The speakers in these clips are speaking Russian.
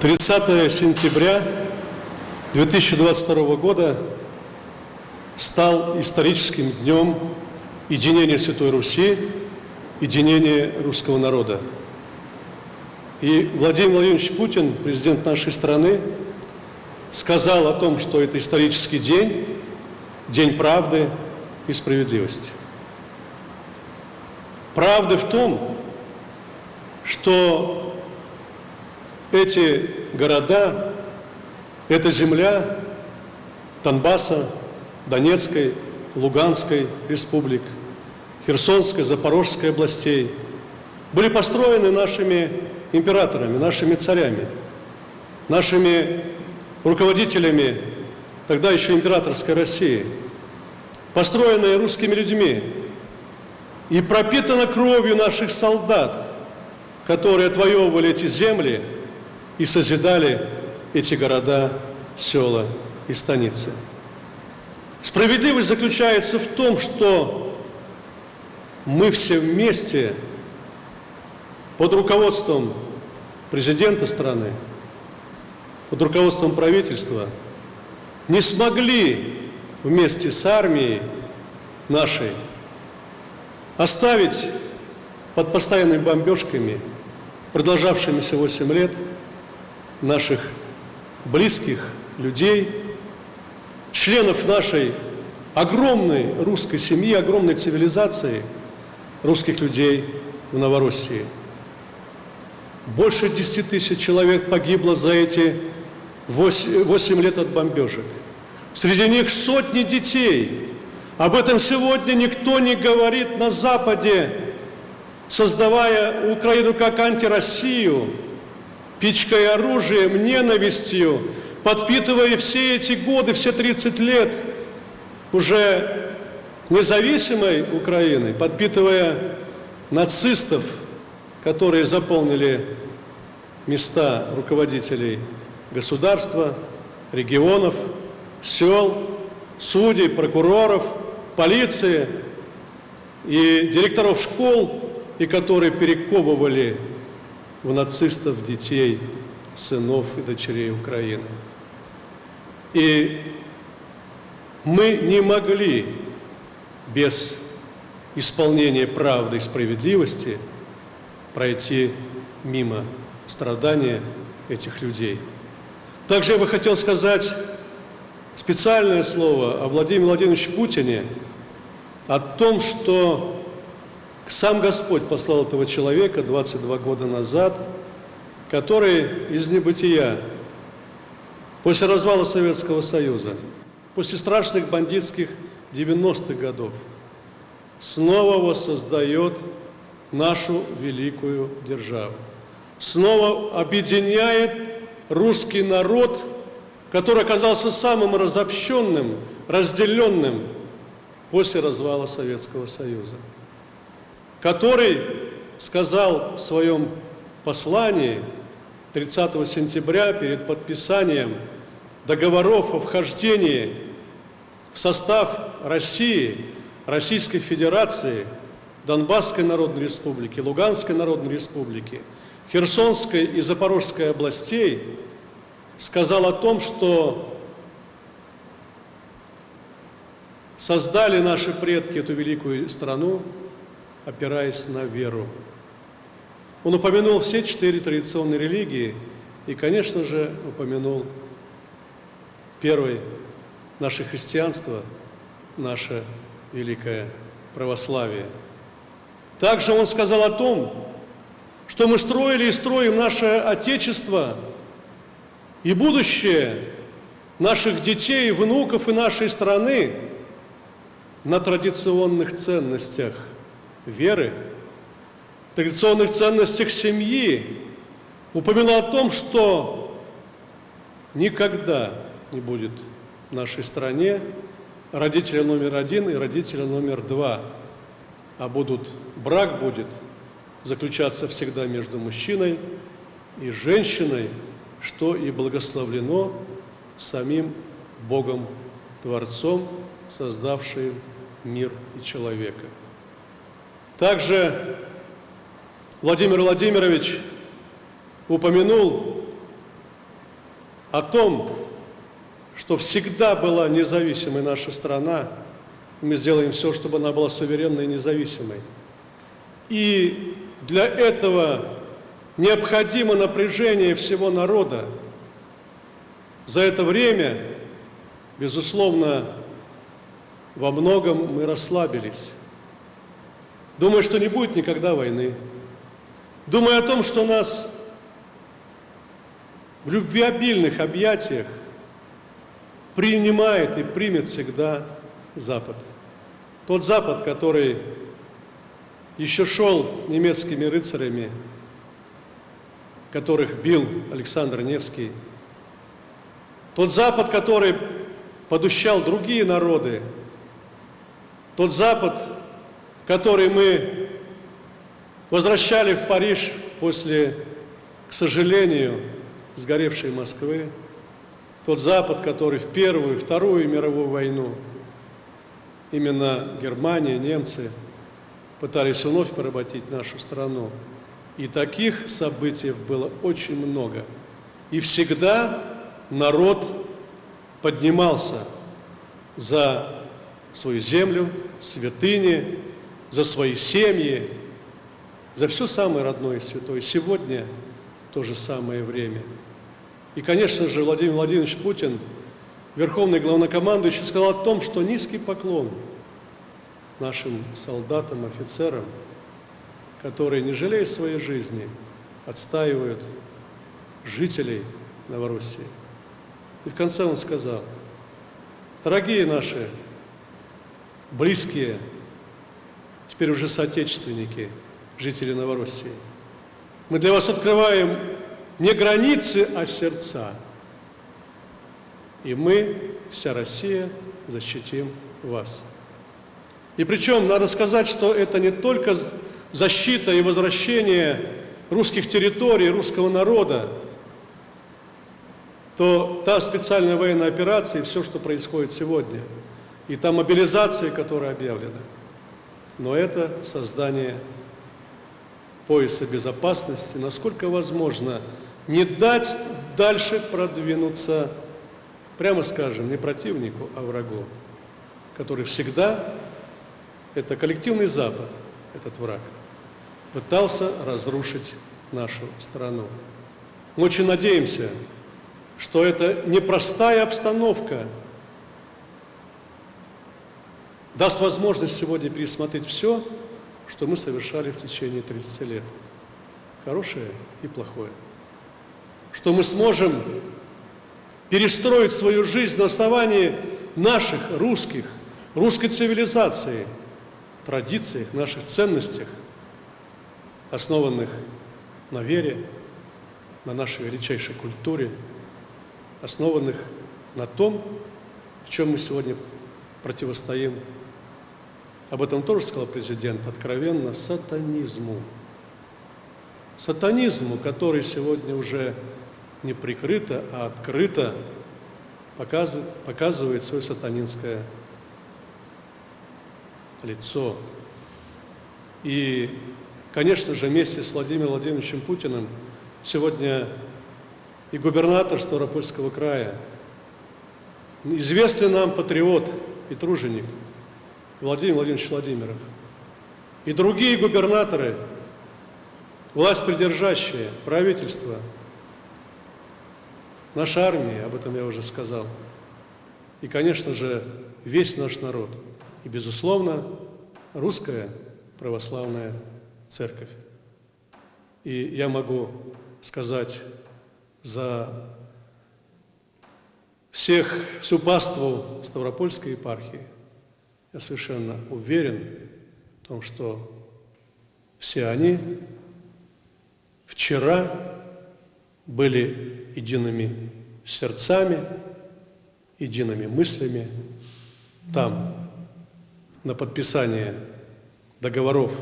30 сентября 2022 года стал историческим днем единения Святой Руси, единения русского народа. И Владимир Владимирович Путин, президент нашей страны, сказал о том, что это исторический день, день правды и справедливости. Правда в том, что эти города, эта земля Донбасса, Донецкой, Луганской республик, Херсонской, Запорожской областей. Были построены нашими императорами, нашими царями, нашими руководителями тогда еще императорской России, построенные русскими людьми. И пропитана кровью наших солдат, которые отвоевывали эти земли и созидали эти города, села и станицы. Справедливость заключается в том, что мы все вместе под руководством президента страны, под руководством правительства не смогли вместе с армией нашей оставить под постоянными бомбежками, продолжавшимися 8 лет, наших близких людей, членов нашей огромной русской семьи, огромной цивилизации русских людей в Новороссии. Больше 10 тысяч человек погибло за эти 8, 8 лет от бомбежек. Среди них сотни детей. Об этом сегодня никто не говорит на Западе, создавая Украину как антироссию, пичкой оружием, ненавистью, подпитывая все эти годы, все 30 лет уже независимой Украины, подпитывая нацистов, которые заполнили места руководителей государства, регионов, сел, судей, прокуроров, полиции и директоров школ, и которые перековывали в нацистов детей, сынов и дочерей Украины. И мы не могли без исполнения правды и справедливости пройти мимо страдания этих людей. Также я бы хотел сказать специальное слово о Владимире Владимировиче Путине, о том, что сам Господь послал этого человека 22 года назад, который из небытия, после развала Советского Союза, после страшных бандитских 90-х годов, снова воссоздает нашу великую державу. Снова объединяет русский народ, который оказался самым разобщенным, разделенным после развала Советского Союза который сказал в своем послании 30 сентября перед подписанием договоров о вхождении в состав России, Российской Федерации, Донбасской Народной Республики, Луганской Народной Республики, Херсонской и Запорожской областей, сказал о том, что создали наши предки эту великую страну опираясь на веру. Он упомянул все четыре традиционные религии и, конечно же, упомянул первое наше христианство, наше великое православие. Также он сказал о том, что мы строили и строим наше Отечество и будущее наших детей, внуков и нашей страны на традиционных ценностях – веры, традиционных ценностях семьи, упомянул о том, что никогда не будет в нашей стране родителя номер один и родителя номер два, а будут, брак будет заключаться всегда между мужчиной и женщиной, что и благословлено самим Богом Творцом, создавшим мир и человека. Также Владимир Владимирович упомянул о том, что всегда была независимой наша страна, мы сделаем все, чтобы она была суверенной и независимой. И для этого необходимо напряжение всего народа. За это время, безусловно, во многом мы расслабились. Думаю, что не будет никогда войны. Думаю о том, что нас в любвеобильных объятиях принимает и примет всегда Запад. Тот Запад, который еще шел немецкими рыцарями, которых бил Александр Невский. Тот Запад, который подущал другие народы. Тот Запад, который мы возвращали в Париж после, к сожалению, сгоревшей Москвы. Тот Запад, который в Первую и Вторую мировую войну, именно Германия, немцы – пытались вновь поработить нашу страну. И таких событий было очень много. И всегда народ поднимался за свою землю, святыни, за свои семьи, за все самое родное и святое. Сегодня то же самое время. И, конечно же, Владимир Владимирович Путин, верховный главнокомандующий, сказал о том, что низкий поклон – нашим солдатам, офицерам, которые, не жалея своей жизни, отстаивают жителей Новороссии. И в конце он сказал, дорогие наши близкие, теперь уже соотечественники, жители Новороссии, мы для вас открываем не границы, а сердца. И мы, вся Россия, защитим вас. И причем надо сказать, что это не только защита и возвращение русских территорий, русского народа, то та специальная военная операция и все, что происходит сегодня, и та мобилизация, которая объявлена, но это создание пояса безопасности, насколько возможно, не дать дальше продвинуться, прямо скажем, не противнику, а врагу, который всегда это коллективный Запад, этот враг, пытался разрушить нашу страну. Мы очень надеемся, что это непростая обстановка даст возможность сегодня пересмотреть все, что мы совершали в течение 30 лет. Хорошее и плохое. Что мы сможем перестроить свою жизнь на основании наших русских, русской цивилизации – традициях, наших ценностях, основанных на вере, на нашей величайшей культуре, основанных на том, в чем мы сегодня противостоим. Об этом тоже сказал президент, откровенно, сатанизму. Сатанизму, который сегодня уже не прикрыто, а открыто показывает, показывает свое сатанинское лицо. И, конечно же, вместе с Владимиром Владимировичем Путиным сегодня и губернатор Ставропольского края, известный нам патриот и труженик Владимир Владимирович Владимиров, и другие губернаторы, власть придержащие, правительство, наша армия, об этом я уже сказал, и, конечно же, весь наш народ – и, безусловно, русская православная церковь. И я могу сказать за всех, всю паству Ставропольской епархии, я совершенно уверен в том, что все они вчера были едиными сердцами, едиными мыслями там, на подписание договоров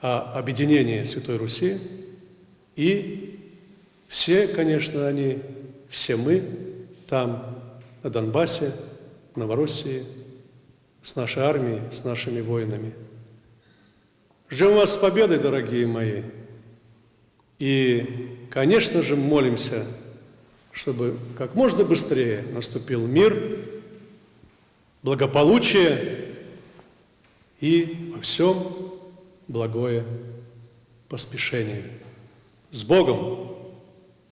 о объединении Святой Руси. И все, конечно, они, все мы там, на Донбассе, в Новороссии, с нашей армией, с нашими воинами. Ждем вас с победой, дорогие мои. И, конечно же, молимся, чтобы как можно быстрее наступил мир, благополучие и во всем благое поспешение. С Богом!